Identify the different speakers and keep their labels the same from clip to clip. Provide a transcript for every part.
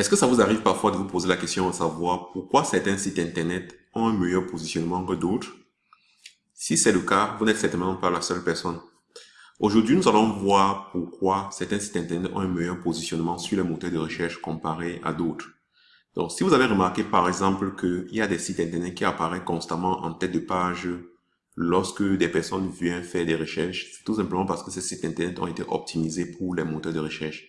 Speaker 1: Est-ce que ça vous arrive parfois de vous poser la question de savoir pourquoi certains sites internet ont un meilleur positionnement que d'autres? Si c'est le cas, vous n'êtes certainement pas la seule personne. Aujourd'hui, nous allons voir pourquoi certains sites internet ont un meilleur positionnement sur les moteurs de recherche comparé à d'autres. Donc, si vous avez remarqué par exemple qu'il y a des sites internet qui apparaissent constamment en tête de page lorsque des personnes viennent faire des recherches, c'est tout simplement parce que ces sites internet ont été optimisés pour les moteurs de recherche.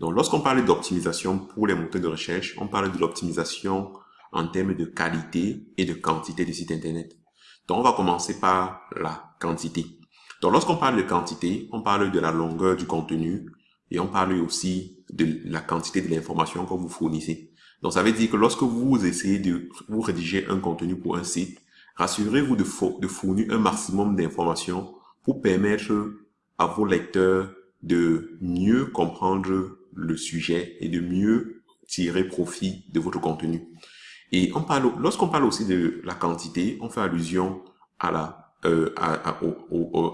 Speaker 1: Donc, lorsqu'on parle d'optimisation pour les moteurs de recherche, on parle de l'optimisation en termes de qualité et de quantité des sites internet. Donc, on va commencer par la quantité. Donc, lorsqu'on parle de quantité, on parle de la longueur du contenu et on parle aussi de la quantité de l'information que vous fournissez. Donc, ça veut dire que lorsque vous essayez de vous rédiger un contenu pour un site, rassurez-vous de, de fournir un maximum d'informations pour permettre à vos lecteurs de mieux comprendre le sujet et de mieux tirer profit de votre contenu. Et on parle, lorsqu'on parle aussi de la quantité, on fait allusion à la, euh, à, à,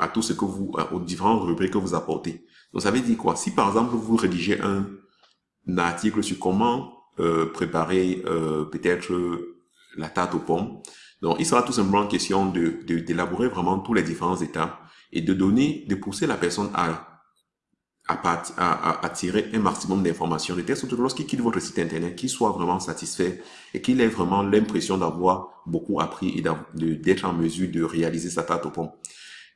Speaker 1: à, tout ce que vous, aux différentes rubriques que vous apportez. Donc ça veut dire quoi? Si par exemple vous rédigez un, article sur comment euh, préparer euh, peut-être la tarte aux pommes, donc il sera tout simplement question de d'élaborer vraiment tous les différents étapes et de donner, de pousser la personne à à, à, à, tirer un maximum d'informations, de lorsqu'il quitte votre site internet, qu'il soit vraiment satisfait et qu'il ait vraiment l'impression d'avoir beaucoup appris et d'être en mesure de réaliser sa tarte au pommes.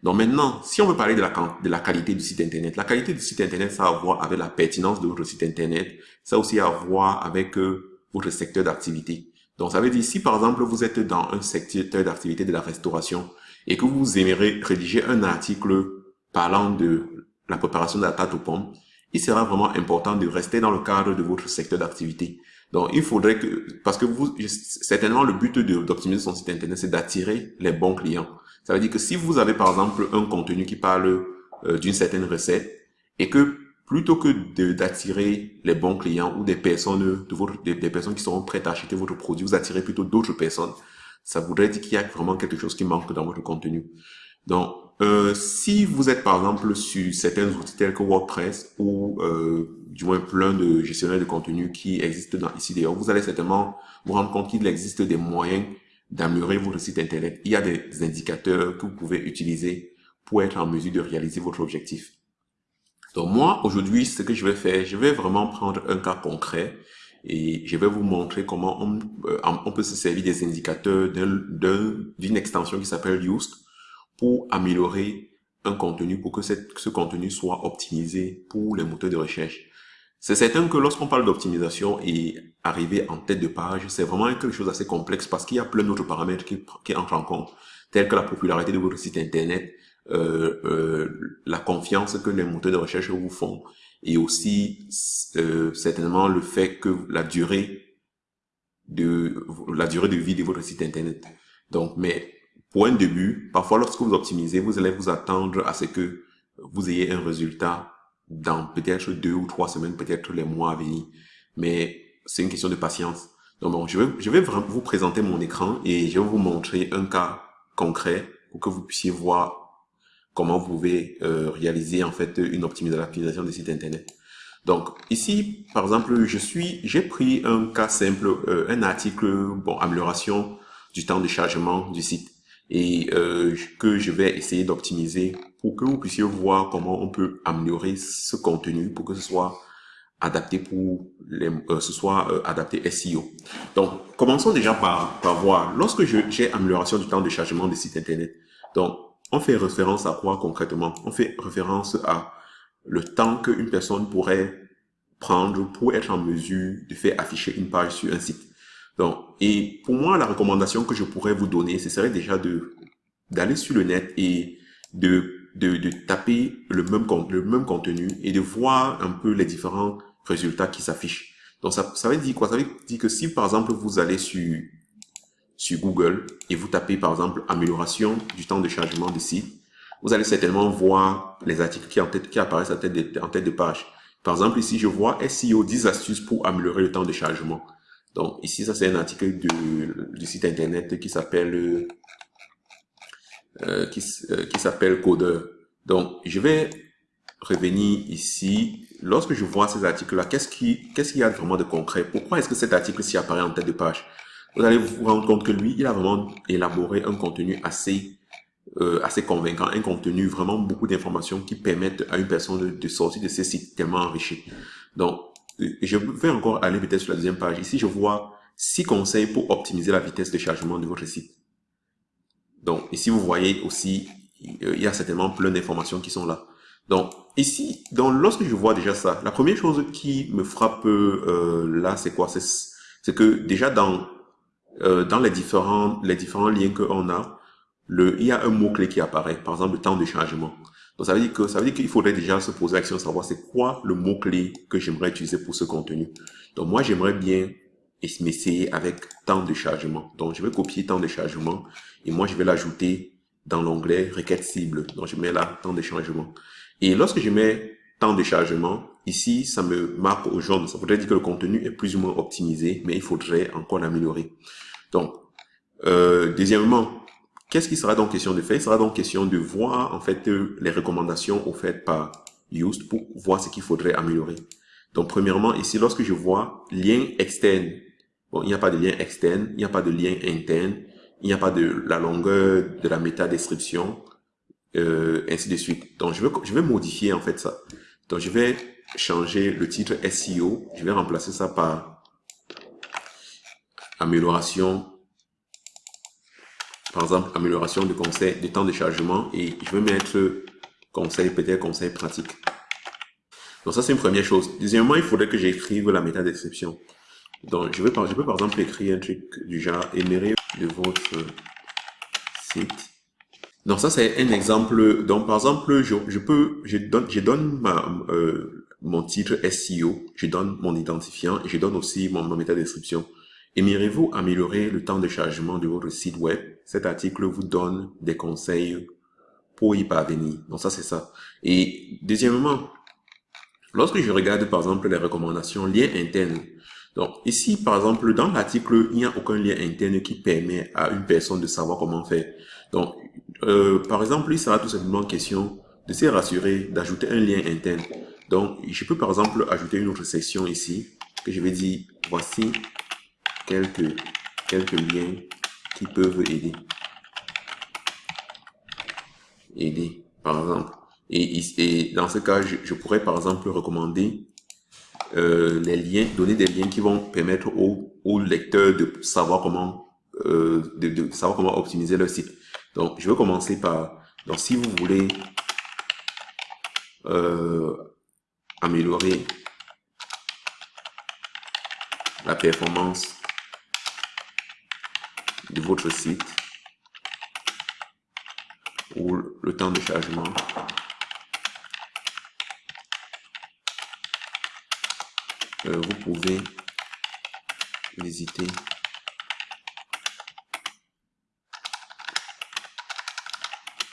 Speaker 1: Donc maintenant, si on veut parler de la, qualité du site internet, la qualité du site internet, ça a à voir avec la pertinence de votre site internet, ça a aussi à voir avec euh, votre secteur d'activité. Donc ça veut dire, si par exemple vous êtes dans un secteur d'activité de la restauration et que vous aimeriez rédiger un article parlant de la préparation de la tarte aux pommes, il sera vraiment important de rester dans le cadre de votre secteur d'activité. Donc, il faudrait que, parce que vous, certainement, le but d'optimiser son site internet, c'est d'attirer les bons clients. Ça veut dire que si vous avez, par exemple, un contenu qui parle euh, d'une certaine recette et que plutôt que d'attirer les bons clients ou des personnes de des, personnes qui seront prêtes à acheter votre produit, vous attirez plutôt d'autres personnes, ça voudrait dire qu'il y a vraiment quelque chose qui manque dans votre contenu. Donc, euh, si vous êtes par exemple sur certains outils tels que WordPress ou euh, du moins plein de gestionnaires de contenu qui existent dans, ici d'ailleurs, vous allez certainement vous rendre compte qu'il existe des moyens d'améliorer votre site internet. Il y a des indicateurs que vous pouvez utiliser pour être en mesure de réaliser votre objectif. Donc moi, aujourd'hui, ce que je vais faire, je vais vraiment prendre un cas concret et je vais vous montrer comment on, euh, peut se servir des indicateurs d'une extension qui s'appelle Yoast pour améliorer un contenu, pour que ce contenu soit optimisé pour les moteurs de recherche. C'est certain que lorsqu'on parle d'optimisation et arriver en tête de page, c'est vraiment quelque chose d'assez complexe parce qu'il y a plein d'autres paramètres qui, qui, entrent en compte, tels que la popularité de votre site internet, euh, euh, la confiance que les moteurs de recherche vous font, et aussi euh, certainement le fait que la durée de la durée de vie de votre site internet. Donc, mais pour un début, parfois lorsque vous optimisez, vous allez vous attendre à ce que vous ayez un résultat dans peut-être deux ou trois semaines, peut-être les mois à venir. Mais c'est une question de patience. Donc bon, je vais, je vais vous présenter mon écran et je vais vous montrer un cas concret pour que vous puissiez voir comment vous pouvez euh, réaliser en fait une optimisation des sites internet. Donc ici, par exemple, je suis, j'ai pris un cas simple, euh, un article, bon, amélioration du temps de chargement du site et euh, que je vais essayer d'optimiser pour que vous puissiez voir comment on peut améliorer ce contenu pour que ce soit adapté pour les, euh, ce soit euh, adapté SEO. Donc, commençons déjà par, par voir, lorsque j'ai amélioration du temps de chargement des sites internet, donc, on fait référence à quoi concrètement? On fait référence à le temps qu'une personne pourrait prendre pour être en mesure de faire afficher une page sur un site. Donc, et pour moi, la recommandation que je pourrais vous donner, ce serait déjà de d'aller sur le net et de, de, de taper le même, le même contenu et de voir un peu les différents résultats qui s'affichent. Donc, ça, ça veut dire quoi? Ça veut dire que si, par exemple, vous allez sur, sur Google et vous tapez, par exemple, amélioration du temps de chargement de site, vous allez certainement voir les articles qui, en tête, qui apparaissent en tête, de, en tête de page. Par exemple, ici, je vois SEO 10 astuces pour améliorer le temps de chargement. Donc ici, ça c'est un article du, site internet qui s'appelle euh, qui, euh, qui s'appelle Codeur. Donc je vais revenir ici. Lorsque je vois ces articles-là, qu'est-ce qui, qu'est-ce qu'il y a vraiment de concret? Pourquoi est-ce que cet article s'y apparaît en tête de page? Vous allez vous rendre compte que lui, il a vraiment élaboré un contenu assez euh, assez convaincant, un contenu vraiment beaucoup d'informations qui permettent à une personne de, sortir de ces sites tellement enrichis. Donc, je vais encore aller peut-être sur la deuxième page. Ici, je vois six conseils pour optimiser la vitesse de chargement de votre site. Donc, ici, vous voyez aussi, il y a certainement plein d'informations qui sont là. Donc, ici, donc, lorsque je vois déjà ça, la première chose qui me frappe euh, là, c'est quoi? C'est que déjà dans, euh, dans les, différents, les différents liens qu'on a, il y a un mot-clé qui apparaît, par exemple le temps de chargement. Donc ça veut dire que ça veut dire qu'il faudrait déjà se poser la question de savoir c'est quoi le mot-clé que j'aimerais utiliser pour ce contenu. Donc moi j'aimerais bien m'essayer avec temps de chargement. Donc je vais copier temps de chargement et moi je vais l'ajouter dans l'onglet requête cible. Donc je mets là temps de chargement. Et lorsque je mets temps de chargement, ici ça me marque au jaune. Ça voudrait dire que le contenu est plus ou moins optimisé, mais il faudrait encore l'améliorer. Donc euh, deuxièmement, Qu'est-ce qui sera donc question de faire Il sera donc question de voir en fait euh, les recommandations offertes par Yoast pour voir ce qu'il faudrait améliorer. Donc premièrement, ici, lorsque je vois lien externe, bon, il n'y a pas de lien externe, il n'y a pas de lien interne, il n'y a pas de la longueur de la métadescription, euh, ainsi de suite. Donc je vais, je vais modifier en fait ça. Donc je vais changer le titre SEO, je vais remplacer ça par amélioration par exemple, amélioration du conseil, du temps de chargement et je vais mettre conseil, peut-être conseil pratique. Donc ça, c'est une première chose. Deuxièmement, il faudrait que j'écrive la métadescription. Donc, je vais, par, je peux par exemple écrire un truc du genre, aimerait de votre site. Donc ça, c'est un exemple. Donc, par exemple, je, je peux, je donne, je donne ma, euh, mon titre SEO, je donne mon identifiant et je donne aussi mon, ma métadescription. Aimeriez-vous améliorer le temps de chargement de votre site web? Cet article vous donne des conseils pour y parvenir. Donc ça, c'est ça. Et deuxièmement, lorsque je regarde par exemple les recommandations lien interne, donc ici par exemple dans l'article, il n'y a aucun lien interne qui permet à une personne de savoir comment faire. Donc euh, par exemple, il sera tout simplement question de se rassurer d'ajouter un lien interne. Donc je peux par exemple ajouter une autre section ici que je vais dire voici quelques, quelques liens qui peuvent aider. Aider, par exemple. Et, dans ce cas, je, pourrais par exemple recommander euh, les liens, donner des liens qui vont permettre au, au lecteur de savoir comment euh, de, savoir comment optimiser leur site. Donc, je vais commencer par, donc si vous voulez euh, améliorer la performance de votre site ou le temps de chargement. Euh, vous pouvez visiter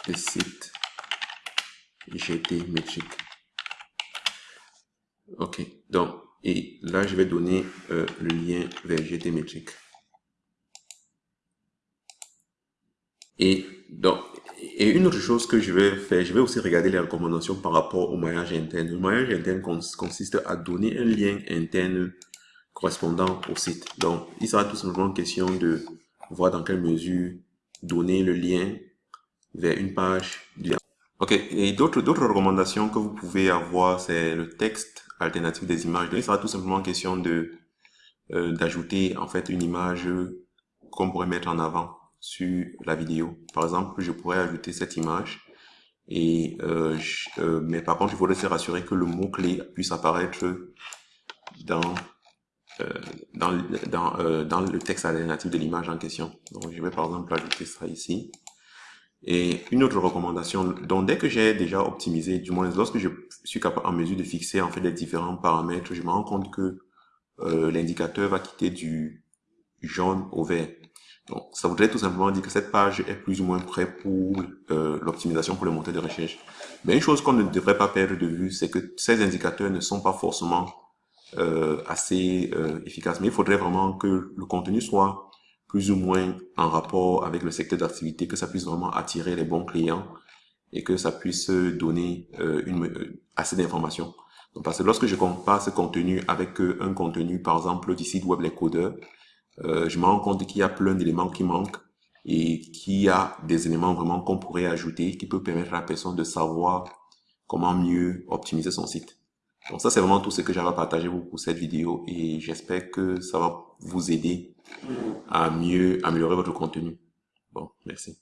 Speaker 1: le site GT Metric. Ok, donc, et là, je vais donner euh, le lien vers GT Metric. Et donc, et une autre chose que je vais faire, je vais aussi regarder les recommandations par rapport au maillage interne. Le maillage interne consiste à donner un lien interne correspondant au site. Donc, il sera tout simplement question de voir dans quelle mesure donner le lien vers une page du Ok, et d'autres d'autres recommandations que vous pouvez avoir, c'est le texte alternatif des images. Donc, il sera tout simplement question de euh, d'ajouter en fait une image qu'on pourrait mettre en avant sur la vidéo. Par exemple, je pourrais ajouter cette image. Et euh, euh, mais par contre, il faudrait se rassurer que le mot-clé puisse apparaître dans euh, dans, dans, euh, dans le texte alternatif de l'image en question. Donc, je vais par exemple ajouter ça ici. Et une autre recommandation, donc dès que j'ai déjà optimisé, du moins lorsque je suis capable en mesure de fixer en fait les différents paramètres, je me rends compte que euh, l'indicateur va quitter du jaune au vert. Donc, ça voudrait tout simplement dire que cette page est plus ou moins prête pour euh, l'optimisation pour le moteur de recherche. Mais une chose qu'on ne devrait pas perdre de vue, c'est que ces indicateurs ne sont pas forcément euh, assez euh, efficaces. Mais il faudrait vraiment que le contenu soit plus ou moins en rapport avec le secteur d'activité, que ça puisse vraiment attirer les bons clients et que ça puisse donner euh, une, euh, assez d'informations. Parce que lorsque je compare ce contenu avec euh, un contenu, par exemple, du site web Les je me rends compte qu'il y a plein d'éléments qui manquent et qu'il y a des éléments vraiment qu'on pourrait ajouter qui peut permettre à la personne de savoir comment mieux optimiser son site. Donc ça, c'est vraiment tout ce que j'avais à partager pour cette vidéo et j'espère que ça va vous aider à mieux améliorer votre contenu. Bon, merci.